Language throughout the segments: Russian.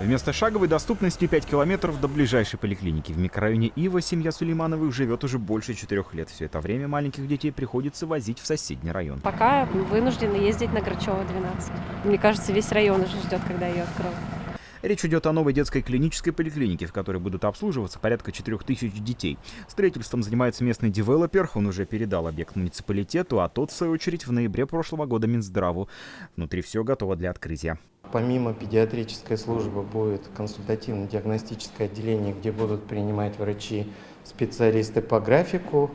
Вместо шаговой доступности 5 километров до ближайшей поликлиники. В микрорайоне Ива семья Сулеймановых живет уже больше четырех лет. Все это время маленьких детей приходится возить в соседний район. Пока вынуждены ездить на Грачева 12. Мне кажется, весь район уже ждет, когда ее откроют. Речь идет о новой детской клинической поликлинике, в которой будут обслуживаться порядка 4000 детей. Строительством занимается местный девелопер, он уже передал объект муниципалитету, а тот, в свою очередь, в ноябре прошлого года Минздраву. Внутри все готово для открытия. Помимо педиатрической службы будет консультативно-диагностическое отделение, где будут принимать врачи, специалисты по графику,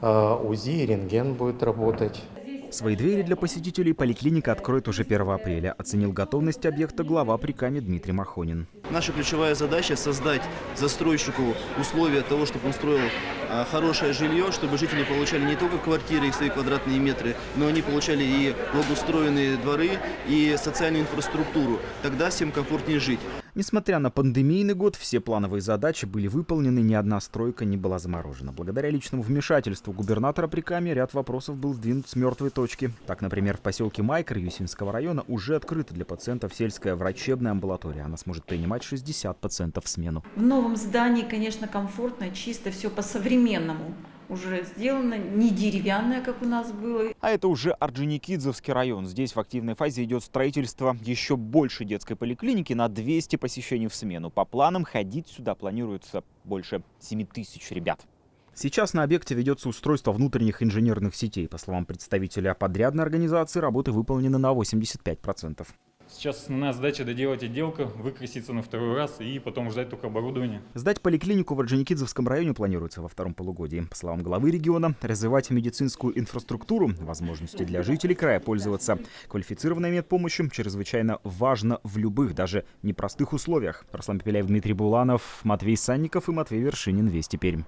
э, УЗИ и рентген будет работать. Свои двери для посетителей поликлиника откроет уже 1 апреля, оценил готовность объекта глава приками Дмитрий Махонин. Наша ключевая задача – создать застройщику условия того, чтобы он строил а, хорошее жилье, чтобы жители получали не только квартиры и свои квадратные метры, но они получали и благоустроенные дворы, и социальную инфраструктуру. Тогда всем комфортнее жить. Несмотря на пандемийный год, все плановые задачи были выполнены, ни одна стройка не была заморожена. Благодаря личному вмешательству губернатора Приками ряд вопросов был сдвинут с мертвой точки. Так, например, в поселке Майкер Юсинского района уже открыта для пациентов сельская врачебная амбулатория. Она сможет принимать 60 пациентов в смену. В новом здании, конечно, комфортно, чисто, все по-современному уже сделано, не деревянное, как у нас было. А это уже Орджоникидзевский район. Здесь в активной фазе идет строительство еще больше детской поликлиники на 200 посещений в смену. По планам ходить сюда планируется больше 7 тысяч ребят. Сейчас на объекте ведется устройство внутренних инженерных сетей. По словам представителя подрядной организации, работы выполнены на 85%. Сейчас основная задача доделать отделку, выкраситься на второй раз и потом ждать только оборудование. Сдать поликлинику в Орджоникидзевском районе планируется во втором полугодии. По словам главы региона, развивать медицинскую инфраструктуру, возможности для жителей края пользоваться квалифицированной медпомощью чрезвычайно важно в любых, даже непростых условиях. Руслан Пепеляев, Дмитрий Буланов, Матвей Санников и Матвей Вершинин. Вести Пермь.